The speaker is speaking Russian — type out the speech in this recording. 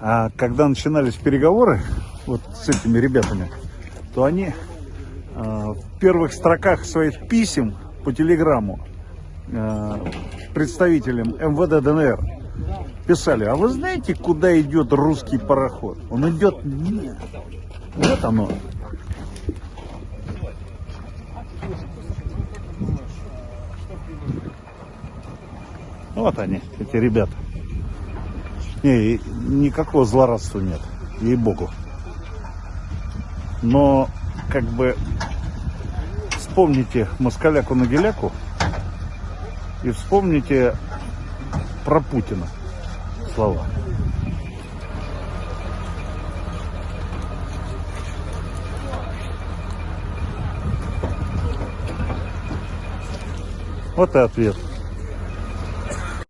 А когда начинались переговоры вот с этими ребятами, то они а, в первых строках своих писем по телеграмму а, представителям МВД ДНР писали, а вы знаете, куда идет русский пароход? Он идет... Нет. Вот оно. Вот они, эти ребята. Не, никакого злорадства нет, ей-богу. Но, как бы, вспомните москаляку-нагеляку и вспомните про Путина слова. Вот и ответ.